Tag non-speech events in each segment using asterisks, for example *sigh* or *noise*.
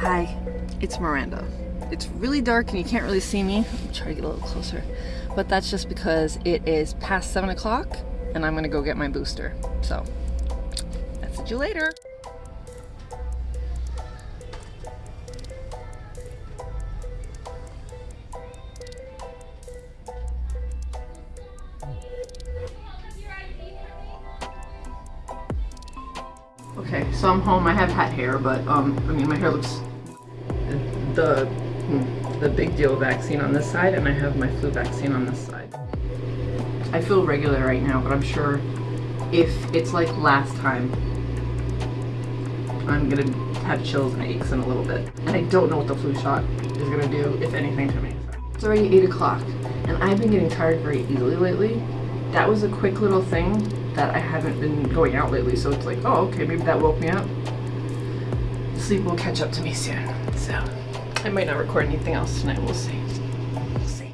Hi, it's Miranda. It's really dark and you can't really see me. I'll try to get a little closer. But that's just because it is past 7 o'clock and I'm gonna go get my booster. So, I'll see you later. Okay, so I'm home. I have hat hair, but um, I mean, my hair looks the hmm. the big deal vaccine on this side, and I have my flu vaccine on this side. I feel regular right now, but I'm sure if it's like last time, I'm gonna have chills and aches in a little bit. And I don't know what the flu shot is gonna do, if anything, to me. It's already 8 o'clock, and I've been getting tired very easily lately. That was a quick little thing that I haven't been going out lately, so it's like, oh, okay, maybe that woke me up. Sleep will catch up to me soon, so I might not record anything else tonight, we'll see. We'll see.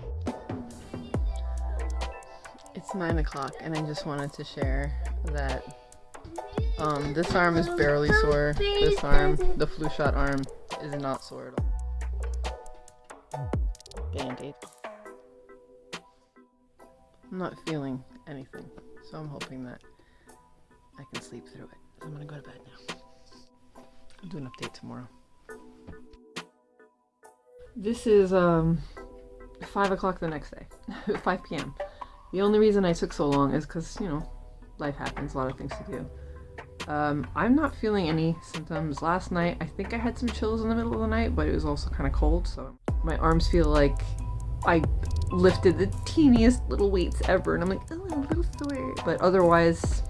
It's 9 o'clock, and I just wanted to share that um, this arm is barely sore, this arm, the flu shot arm, is not sore at all. Band-aid. I'm not feeling anything. So I'm hoping that I can sleep through it. I'm gonna go to bed now. I'll do an update tomorrow. This is um 5 o'clock the next day. *laughs* 5 p.m. The only reason I took so long is because, you know, life happens, a lot of things to do. Um, I'm not feeling any symptoms. Last night, I think I had some chills in the middle of the night, but it was also kind of cold, so my arms feel like I lifted the teeniest little weights ever and I'm like, oh, I'm a little sore. But otherwise,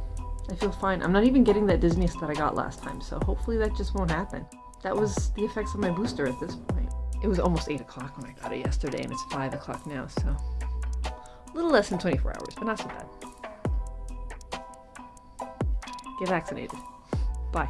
I feel fine. I'm not even getting that dizziness that I got last time, so hopefully that just won't happen. That was the effects of my booster at this point. It was almost 8 o'clock when I got it yesterday, and it's 5 o'clock now, so a little less than 24 hours, but not so bad. Get vaccinated. Bye.